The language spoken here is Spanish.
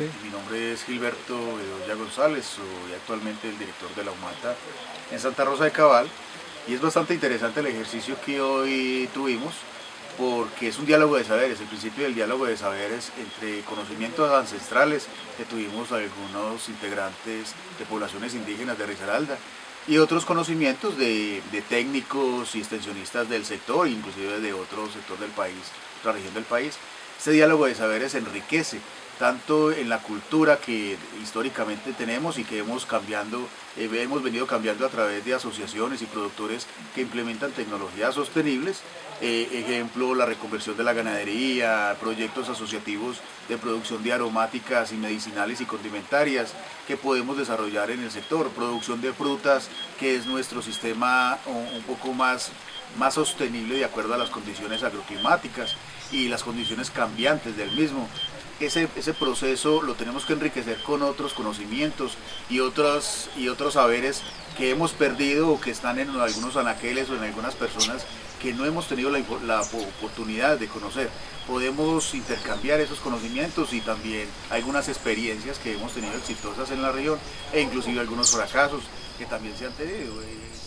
Mi nombre es Gilberto Bedoya González, soy actualmente el director de la UMATA en Santa Rosa de Cabal y es bastante interesante el ejercicio que hoy tuvimos porque es un diálogo de saberes, el principio del diálogo de saberes entre conocimientos ancestrales que tuvimos algunos integrantes de poblaciones indígenas de Risaralda y otros conocimientos de, de, técnicos y extensionistas del sector, inclusive de otro sector del país, otra región del país. Este diálogo de saberes enriquece tanto en la cultura que históricamente tenemos y que hemos, cambiando, eh, hemos venido cambiando a través de asociaciones y productores que implementan tecnologías sostenibles, eh, ejemplo la reconversión de la ganadería, proyectos asociativos de producción de aromáticas y medicinales y condimentarias que podemos desarrollar en el sector, producción de frutas que es nuestro sistema un, poco más, más sostenible de acuerdo a las condiciones agroclimáticas y las condiciones cambiantes del mismo ese, ese, proceso lo tenemos que enriquecer con otros conocimientos y otros, y otros saberes que hemos perdido o que están en algunos anaqueles o en algunas personas que no hemos tenido la, la, oportunidad de conocer. Podemos intercambiar esos conocimientos y también algunas experiencias que hemos tenido exitosas en la región e inclusive algunos fracasos que también se han tenido. Eh,